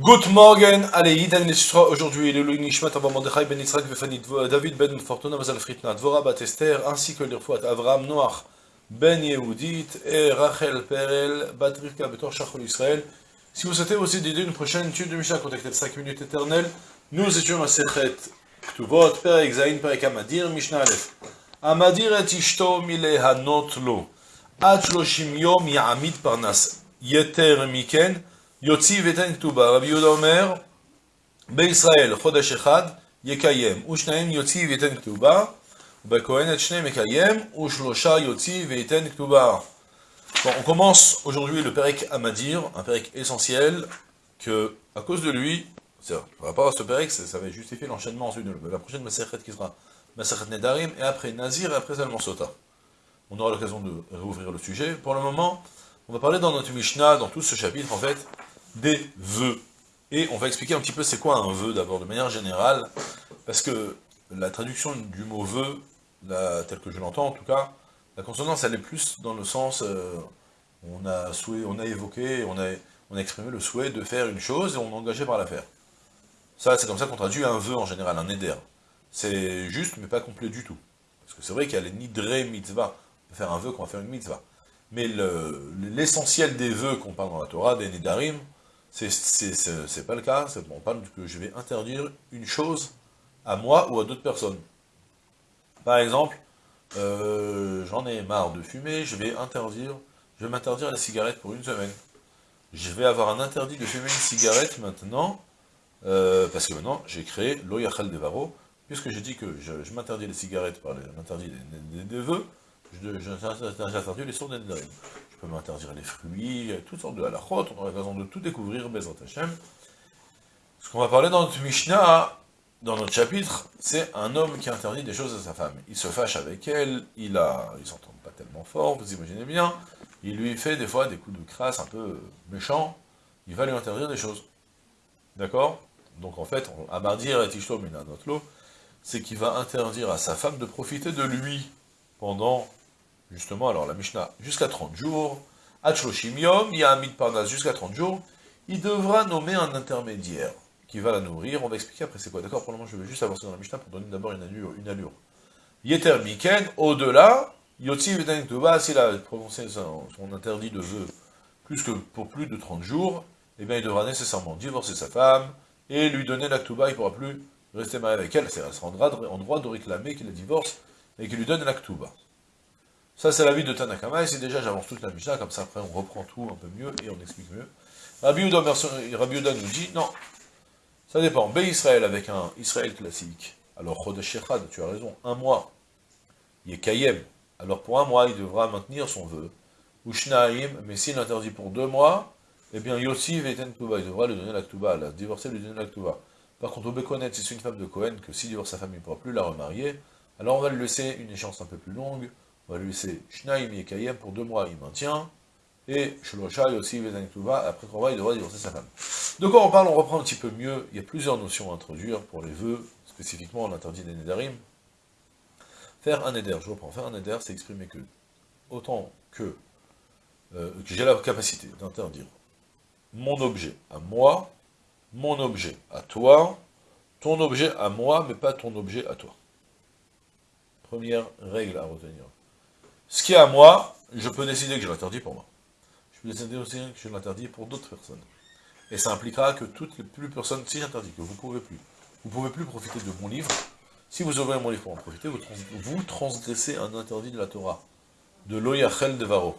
Good morning, allez, Yidan Nesra, aujourd'hui, le Nishmat Abba Mordechai Ben Yitzhak Vefani David Ben Fortuna Mazal Fritna Dvora Bat Esther, ainsi que l'Irfouat Avram Noach Ben Yehudit et Rachel Perel Bat Rivka Betor Shachol Israël. Si vous souhaitez aussi d'aider une prochaine étude de Mishnah, contactez 5 minutes éternelles. Nous étions à Sechet Ktuvot, Perek Zain, Perek Amadir, Mishnah Aleph. Amadir et Ishto Mile Hanot Lo. Ad Shloshim Yom Ya'amid Parnas. Yeter Miken. Yotzi veten ktuba, Rabbi Yehuda Omer, בישראל חודש אחד יקיים, ושניים יוציא וייתן כתובה, ובכהן את שניהם יקיים, ושלושה יוציא וייתן כתובה. Bon, on commence aujourd'hui le Perek Amadir, un Perek essentiel, que, à cause de lui, par rapport à ce Perek, ça va justifier l'enchaînement ensuite de la prochaine Masechet qui sera Masechet Nedarim, et après Nazir, et après Salman Sota. On aura l'occasion de réouvrir le sujet. Pour le moment, on va parler dans notre Mishnah, dans tout ce chapitre, en fait, des vœux. Et on va expliquer un petit peu c'est quoi un vœu d'abord, de manière générale, parce que la traduction du mot vœu, la, tel que je l'entends en tout cas, la consonance elle est plus dans le sens, euh, on, a souhait, on a évoqué, on a, on a exprimé le souhait de faire une chose et on est engagé par la faire. Ça, c'est comme ça qu'on traduit un vœu en général, un éder. C'est juste, mais pas complet du tout. Parce que c'est vrai qu'il y a les nidre mitzvah. On faire un vœu qu'on va faire une mitzvah. Mais l'essentiel des vœux qu'on parle dans la Torah, des nidarim, c'est pas le cas, on parle que je vais interdire une chose à moi ou à d'autres personnes. Par exemple, euh, j'en ai marre de fumer, je vais interdire, je vais m'interdire la cigarette pour une semaine. Je vais avoir un interdit de fumer une cigarette maintenant, euh, parce que maintenant j'ai créé l'Oyachal Devaro, puisque j'ai dit que je, m'interdis les cigarettes par l'interdit des, des, vœux, j'interdis les sourds des peux m'interdire les fruits, toutes sortes de halachot, on aura l'occasion de tout découvrir, Bezrat Hashem. Ce qu'on va parler dans notre Mishnah, dans notre chapitre, c'est un homme qui interdit des choses à sa femme. Il se fâche avec elle, il a, ils pas tellement fort, vous imaginez bien, il lui fait des fois des coups de crasse un peu méchants, il va lui interdire des choses. D'accord? Donc en fait, Amardir et Tishto lot, c'est qu'il va interdire à sa femme de profiter de lui pendant justement, alors la Mishnah, jusqu'à 30 jours, Hachloshim Yom, Yahamid Parnas, jusqu'à 30 jours, il devra nommer un intermédiaire qui va la nourrir. On va expliquer après c'est quoi. D'accord Pour le moment, je vais juste avancer dans la Mishnah pour donner d'abord une allure. Une. Yeter Miken, au-delà, Yotzi Veden s'il a prononcé son, interdit de vœu plus que pour plus de 30 jours, eh bien il devra nécessairement divorcer sa femme et lui donner l'actuba, il ne pourra plus rester marié avec elle, c'est-à-dire sera en droit de réclamer qu'il la divorce et qu'il lui donne l'actuba. Ça, c'est l'avis de Tanakama, et c'est déjà, j'avance toute la Mishnah, comme ça, après, on reprend tout un peu mieux, et on explique mieux. Rabbi Yuda nous dit, non, ça dépend. B Israël avec un Israël classique. Alors, Chodesh tu as raison, un mois. Yekayem. Alors, pour un mois, il devra maintenir son vœu. Ushnaim, mais s'il interdit pour deux mois, eh bien, Yossi Veten Ktuba, il devra lui donner la Ktuba, la divorcer, lui donner la Ktuba. Par contre, au si c'est une femme de Cohen, que s'il divorce sa femme, il ne pourra plus la remarier, alors on va lui laisser une échéance un peu plus longue, on va lui laisser Shnaim Yekayem pour deux mois, il maintient, et Shloshai aussi après trois mois, il devra divorcer sa femme. De quoi on parle On reprend un petit peu mieux, il y a plusieurs notions à introduire pour les vœux, spécifiquement l'interdit des Nedarim. Faire un Neder, je reprends, faire un Neder, c'est exprimer que, autant euh, que j'ai la capacité d'interdire mon objet à moi, mon objet à toi, ton objet à moi, mais pas ton objet à toi. Première règle à retenir. Ce qui est à moi, je peux décider que je l'interdis pour moi. Je peux décider aussi que je l'interdis pour d'autres personnes. Et ça impliquera que toutes les plus personnes, si j'interdis que vous ne pouvez plus, vous pouvez plus profiter de mon livre, si vous ouvrez mon livre pour en profiter, vous, transgressez un interdit de la Torah, de l'Oyachel de Varo.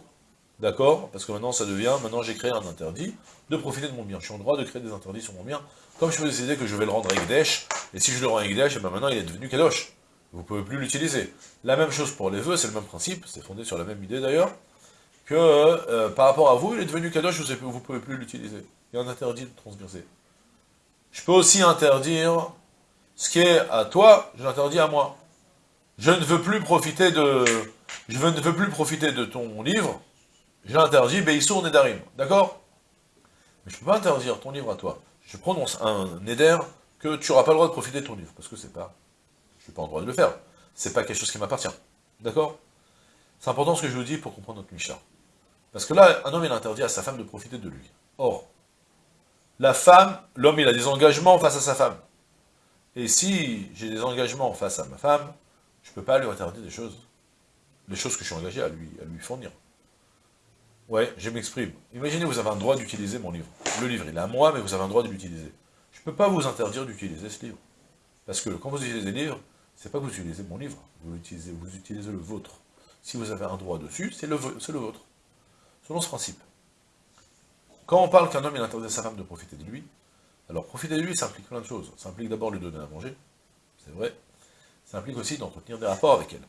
D'accord? Parce que maintenant ça devient, maintenant j'ai créé un interdit de profiter de mon bien. Je suis en droit de créer des interdits sur mon bien, comme je peux décider que je vais le rendre Ekdesh, et si je le rends Ekdesh, et eh ben maintenant il est devenu Kadosh vous ne pouvez plus l'utiliser. La même chose pour les vœux, c'est le même principe, c'est fondé sur la même idée d'ailleurs, que euh, par rapport à vous, il est devenu kadosh, vous ne pouvez plus l'utiliser. Il un interdit de transgresser. Je peux aussi interdire ce qui est à toi, je l'interdis à moi. Je ne veux plus profiter de, je ne veux plus profiter de ton livre, je l'interdis, Beissour Nedarim, d'accord? Mais je ne peux pas interdire ton livre à toi. Je prononce un Neder que tu n'auras pas le droit de profiter de ton livre, parce que c'est pas n'ai pas en droit de le faire. C'est pas quelque chose qui m'appartient. D'accord? C'est important ce que je vous dis pour comprendre notre Mishnah. Parce que là, un homme, il interdit à sa femme de profiter de lui. Or, la femme, l'homme, il a des engagements face à sa femme. Et si j'ai des engagements face à ma femme, je ne peux pas lui interdire des choses. Les choses que je suis engagé à lui, à lui fournir. Ouais, je m'exprime. Imaginez, vous avez un droit d'utiliser mon livre. Le livre, il est à moi, mais vous avez un droit de l'utiliser. Je ne peux pas vous interdire d'utiliser ce livre. Parce que quand vous utilisez le livre, c'est pas que vous utilisez mon livre, vous utilisez, vous utilisez le vôtre. Si vous avez un droit dessus, c'est le, vôtre. Selon ce principe. Quand on parle qu'un homme il interdit à sa femme de profiter de lui, alors profiter de lui, ça implique plein de choses. Ça implique d'abord lui donner à manger, c'est vrai. Ça implique aussi d'entretenir des rapports avec elle.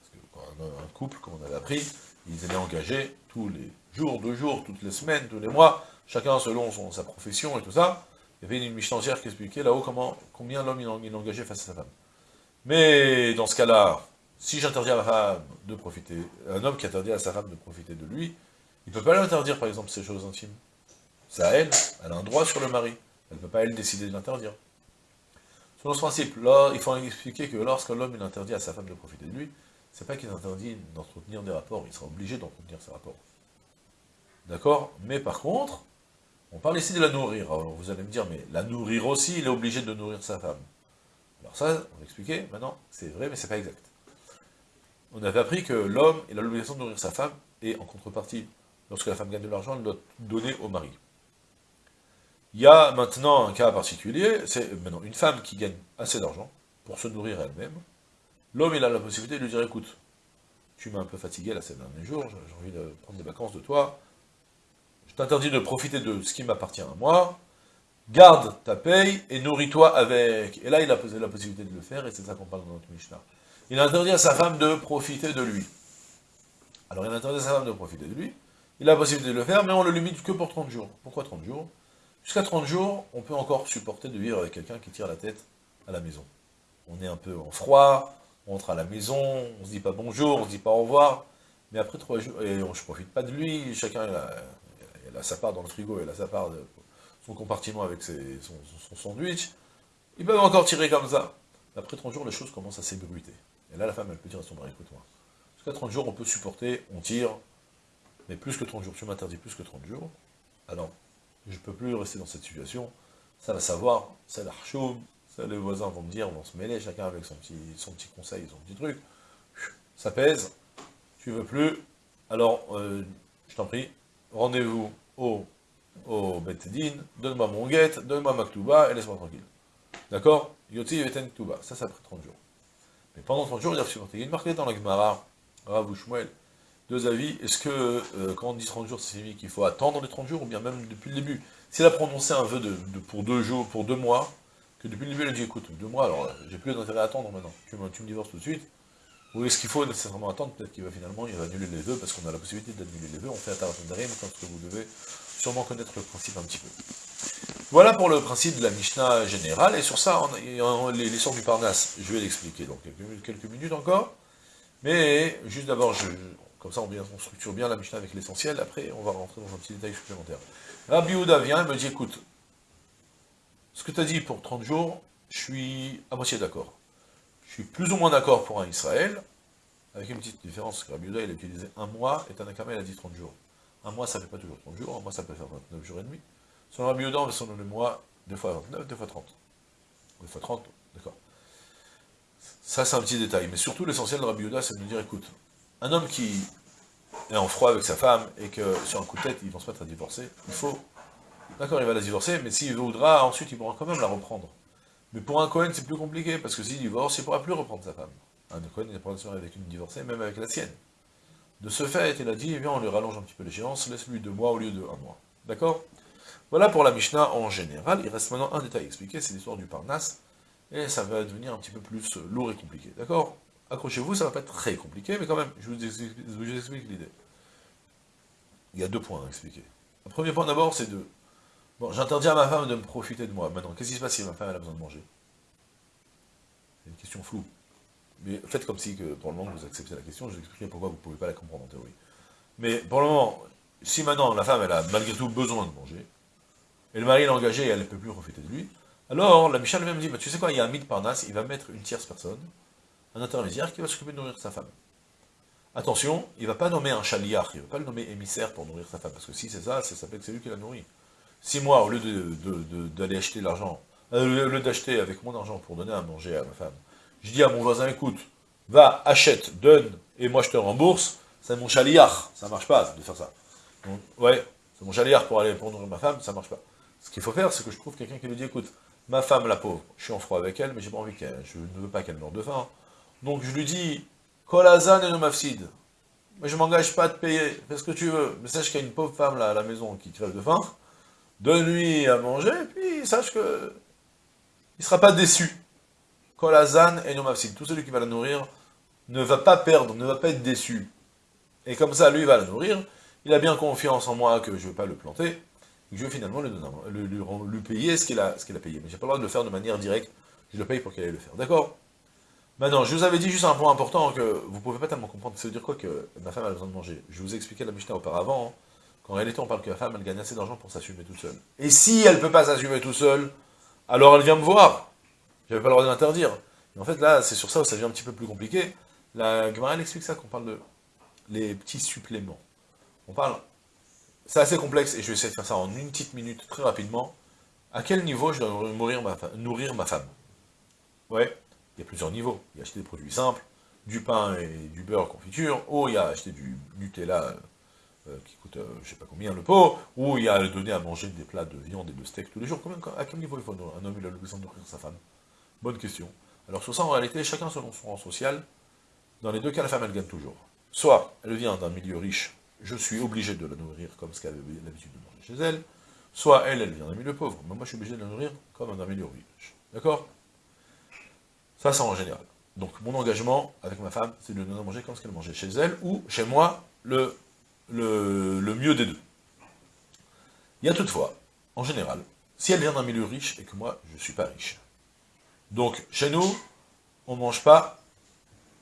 Parce que un, couple, comme on avait appris, ils étaient engagés tous les jours, deux jours, toutes les semaines, tous les mois, chacun selon son, sa profession et tout ça. Il y avait une Michelancière qui expliquait là-haut combien l'homme il, engagé face à sa femme. Mais dans ce cas-là, si j'interdis à ma femme de profiter, un homme qui interdit à sa femme de profiter de lui, il ne peut pas lui interdire par exemple ses choses intimes. C'est à elle, elle a un droit sur le mari. Elle ne peut pas, elle, décider de l'interdire. Selon ce principe, là, il faut expliquer que lorsque l'homme il interdit à sa femme de profiter de lui, c'est pas qu'il interdit d'entretenir des rapports, il sera obligé d'entretenir ses rapports. D'accord? Mais par contre, on parle ici de la nourrir. Alors vous allez me dire, mais la nourrir aussi, il est obligé de nourrir sa femme. Alors ça, on va expliquer, maintenant, c'est vrai, mais c'est pas exact. On avait appris que l'homme, a l'obligation de nourrir sa femme, et en contrepartie, lorsque la femme gagne de l'argent, elle doit donner au mari. Il y a maintenant un cas particulier, c'est maintenant une femme qui gagne assez d'argent pour se nourrir elle-même. L'homme, il a la possibilité de lui dire, écoute, tu m'as un peu fatigué là ces derniers jours, j'ai envie de prendre des vacances de toi, je t'interdis de profiter de ce qui m'appartient à moi, garde ta paye et nourris-toi avec. Et là, il a la possibilité de le faire, et c'est ça qu'on parle dans notre Mishnah. Il a interdit à sa femme de profiter de lui. Alors, il a interdit à sa femme de profiter de lui, il a la possibilité de le faire, mais on le limite que pour 30 jours. Pourquoi 30 jours? Jusqu'à 30 jours, on peut encore supporter de vivre avec quelqu'un qui tire la tête à la maison. On est un peu en froid, on rentre à la maison, on se dit pas bonjour, on se dit pas au revoir, mais après 3 jours, et on, je profite pas de lui, chacun a, sa part dans le frigo, il a sa part de son compartiment avec son, sandwich, ils peuvent encore tirer comme ça. Après 30 jours, les choses commencent à s'ébruiter. Et là, la femme, elle peut dire à son mari, écoute-moi, jusqu'à 30 jours, on peut supporter, on tire, mais plus que 30 jours, tu m'interdis plus que 30 jours, alors je ne peux plus rester dans cette situation, ça va savoir, c'est l'archoum, les voisins vont me dire, vont se mêler, chacun avec son petit, son petit conseil, son petit truc, ça pèse, tu veux plus, alors, euh, je t'en prie, rendez-vous au, au donne-moi mon guette, donne-moi ma ktouba, et laisse-moi tranquille. D'accord? Yoti Veten Ktouba, ça, ça après 30 jours. Mais pendant 30 jours, il. Il y a une marque dans la Gemara, Rav deux avis. Est-ce que, euh, quand on dit 30 jours, c'est signifié qu'il faut attendre les 30 jours, ou bien même depuis le début? S'il a prononcé un vœu de, pour deux jours, pour deux mois, que depuis le début, il a dit, écoute, deux mois, alors j'ai plus d'intérêt à attendre maintenant, tu me, divorces tout de suite, ou est-ce qu'il faut nécessairement attendre? Peut-être qu'il va finalement, il annuler les vœux, parce qu'on a la possibilité d'annuler les vœux, on fait Atarat Darim, comme ce que vous devez sûrement connaître le principe un petit peu. Voilà pour le principe de la Mishnah générale, et sur ça, on, les, les sorts du Parnasse, je vais l'expliquer dans quelques, minutes encore, mais juste d'abord, comme ça, on, structure bien la Mishnah avec l'essentiel. Après, on va rentrer dans un petit détail supplémentaire. Rabbi Houda vient et me dit, écoute, ce que tu as dit pour 30 jours, je suis à moitié d'accord. Je suis plus ou moins d'accord pour un Israël, avec une petite différence. Rabbi Houda, il a utilisé un mois, et Tanakama, il a dit 30 jours. Un mois, ça ne fait pas toujours 30 jours, un mois, ça peut faire 29 jours et demi. Selon Rabbi Houda, on va selon le mois, deux fois 29, deux fois 30. Deux fois 30, d'accord. Ça, c'est un petit détail. Mais surtout, l'essentiel de Rabbi Houda, c'est de nous dire, écoute, un homme qui est en froid avec sa femme et que sur un coup de tête, ils vont se mettre à divorcer, il faut... D'accord, il va la divorcer, mais s'il voudra, ensuite, il pourra quand même la reprendre. Mais pour un Cohen, c'est plus compliqué, parce que s'il divorce, il ne pourra plus reprendre sa femme. Un Cohen, il pourra se avec une divorcée, même avec la sienne. De ce fait, il a dit, eh bien, on lui rallonge un petit peu l'échéance, laisse-lui deux mois au lieu de un mois. D'accord? Voilà pour la Mishnah en général. Il reste maintenant un détail expliqué, c'est l'histoire du Parnasse, et ça va devenir un petit peu plus lourd et compliqué. D'accord? Accrochez-vous, ça va pas être très compliqué, mais quand même, je vous explique, l'idée. Il y a deux points à expliquer. Le premier point d'abord, c'est de... Bon, j'interdis à ma femme de me profiter de moi. Maintenant, qu'est-ce qui se passe si ma femme a besoin de manger? C'est une question floue. Faites comme si, que, pour le moment, vous acceptez la question, je vous expliquerai pourquoi vous ne pouvez pas la comprendre en théorie. Mais pour le moment, si maintenant la femme, elle a malgré tout besoin de manger, et le mari est engagé et elle ne peut plus profiter de lui, alors la Michel même dit, bah, tu sais quoi, il y a un mythe Parnasse, il va mettre une tierce personne, un intermédiaire qui va s'occuper de nourrir sa femme. Attention, il ne va pas nommer un chaliar, il ne va pas le nommer émissaire pour nourrir sa femme, parce que si c'est ça, ça s'appelle que c'est lui qui la nourrit. si moi, au lieu d'aller acheter l'argent, euh, au lieu d'acheter avec mon argent pour donner à manger à ma femme, je dis à mon voisin, écoute, va, achète, donne, et moi je te rembourse, c'est mon chaliard, ça marche pas de faire ça. Donc, ouais, c'est mon chaliard pour aller pour nourrir ma femme, ça marche pas. Ce qu'il faut faire, c'est que je trouve quelqu'un qui lui dit, écoute, ma femme, la pauvre, je suis en froid avec elle, mais j'ai pas envie qu'elle, je ne veux pas qu'elle meure de faim. Donc je lui dis, Kolazan et no mafsid. Mais je m'engage pas à te payer, fais ce que tu veux. Mais sache qu'il y a une pauvre femme là à la maison qui crève de faim, donne-lui à manger, puis sache que il sera pas déçu. Kolazan et no mafsid. Tout celui qui va la nourrir ne va pas perdre, ne va pas être déçu. Et comme ça, lui va la nourrir, il a bien confiance en moi que je ne vais pas le planter, que je vais finalement lui, lui, payer ce qu'il a, payé. Mais j'ai pas le droit de le faire de manière directe, je le paye pour qu'il aille le faire. D'accord? Maintenant, je vous avais dit juste un point important que vous ne pouvez pas tellement comprendre. Ça veut dire quoi que ma femme a besoin de manger? Je vous ai expliqué la Mishnah auparavant, hein, qu'en réalité on parle que la femme elle gagne assez d'argent pour s'assumer toute seule. Et si elle ne peut pas s'assumer toute seule, alors elle vient me voir. J'avais pas le droit de l'interdire. En fait là, c'est sur ça où ça devient un petit peu plus compliqué. La Gemara explique ça qu'on parle de les petits suppléments. On parle, c'est assez complexe et je vais essayer de faire ça en une petite minute très rapidement. À quel niveau je dois nourrir ma, femme? Ouais, il y a plusieurs niveaux. Il y a acheter des produits simples, du pain et du beurre confiture, ou il y a acheter du Nutella euh, qui coûte euh, je sais pas combien le pot, ou il y a donner à manger des plats de viande et de steak tous les jours. À quel niveau il faut un homme il a besoin de nourrir sa femme? Bonne question. Alors sur ça, en réalité, chacun selon son rang social, dans les deux cas, la femme, elle gagne toujours. Soit elle vient d'un milieu riche, je suis obligé de la nourrir comme ce qu'elle avait l'habitude de manger chez elle, soit elle, elle vient d'un milieu pauvre, mais moi je suis obligé de la nourrir comme d'un milieu riche. D'accord? Ça, c'est en général. Donc mon engagement avec ma femme, c'est de donner manger comme ce qu'elle mangeait chez elle, ou chez moi, le, le, le mieux des deux. Il y a toutefois, en général, si elle vient d'un milieu riche et que moi, je ne suis pas riche. Donc, chez nous, on ne mange pas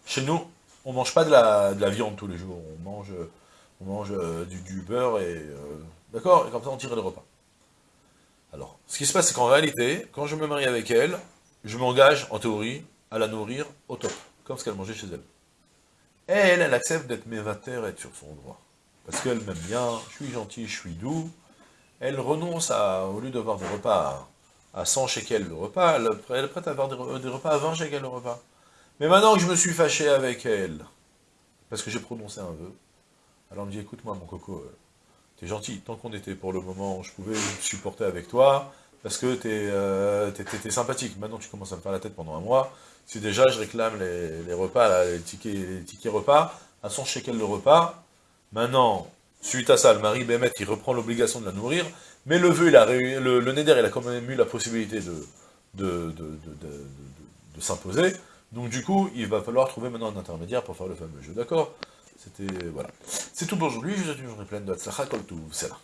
chez nous, on mange pas de la, viande tous les jours, on mange, euh, du, beurre et... Euh, d'accord Et comme ça, on tire le repas. Alors, ce qui se passe, c'est qu'en réalité, quand je me marie avec elle, je m'engage, en théorie, à la nourrir au top, comme ce qu'elle mangeait chez elle. Elle, elle accepte d'être mévateur et être sur son droit. Parce qu'elle m'aime bien, je suis gentil, je suis doux. Elle renonce à, au lieu d'avoir des repas à 100 shekels le repas, elle, est prête à avoir des, repas à 20 shekels le repas. Mais maintenant que je me suis fâché avec elle, parce que j'ai prononcé un vœu, alors elle me dit, écoute-moi mon coco, euh, t'es gentil, tant qu'on était pour le moment, je pouvais supporter avec toi, parce que t'es euh, sympathique. Maintenant tu commences à me faire la tête pendant un mois, si déjà je réclame les, repas, les, tickets, les tickets repas, à son shekel le repas, maintenant, suite à ça, le mari Bémet, il reprend l'obligation de la nourrir, mais le vœu, il a, le, le Neder, il a quand même eu la possibilité de, de, de s'imposer, donc du coup, il va falloir trouver maintenant un intermédiaire pour faire le fameux jeu, d'accord C'était, voilà. C'est tout pour aujourd'hui, je vous souhaite une journée pleine de Hatzlacha, tout, c'est là.